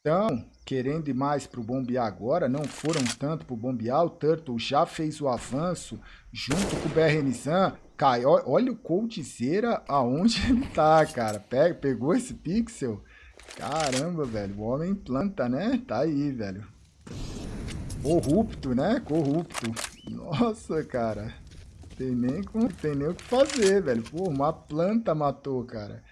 Então, querendo ir mais pro bombear agora, não foram tanto pro bombear, ah, o Turtle já fez o avanço junto com o BRNZan. Cai, olha o Coldzera aonde ele tá, cara. Pega, pegou esse pixel. Caramba, velho. O homem planta, né? Tá aí, velho. Corrupto, né? Corrupto. Nossa, cara. Tem nem, tem nem o que fazer, velho. Pô, uma planta matou, cara.